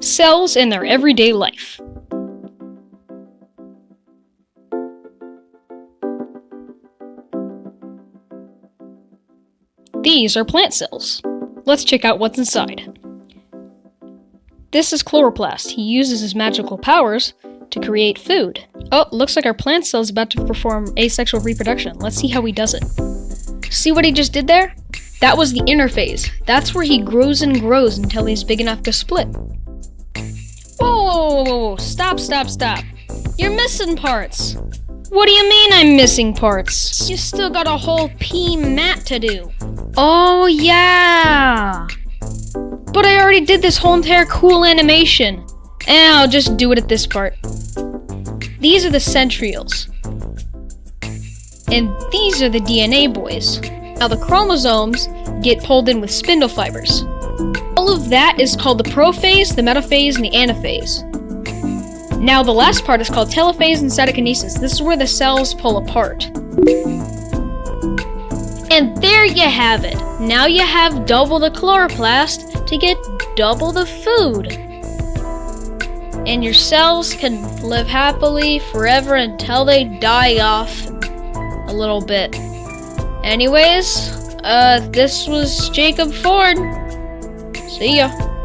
cells in their everyday life. These are plant cells. Let's check out what's inside. This is chloroplast. He uses his magical powers to create food. Oh, looks like our plant cell is about to perform asexual reproduction. Let's see how he does it. See what he just did there? That was the interphase. That's where he grows and grows until he's big enough to split. Whoa, whoa, whoa, stop, stop, stop. You're missing parts. What do you mean I'm missing parts? You still got a whole PMAT to do. Oh, yeah. But I already did this whole entire cool animation. And I'll just do it at this part. These are the centrioles. And these are the DNA boys. Now the chromosomes get pulled in with spindle fibers. All of that is called the prophase, the metaphase, and the anaphase. Now the last part is called telophase and cytokinesis. This is where the cells pull apart. And there you have it. Now you have double the chloroplast to get double the food. And your cells can live happily forever until they die off a little bit. Anyways, uh, this was Jacob Ford. See ya.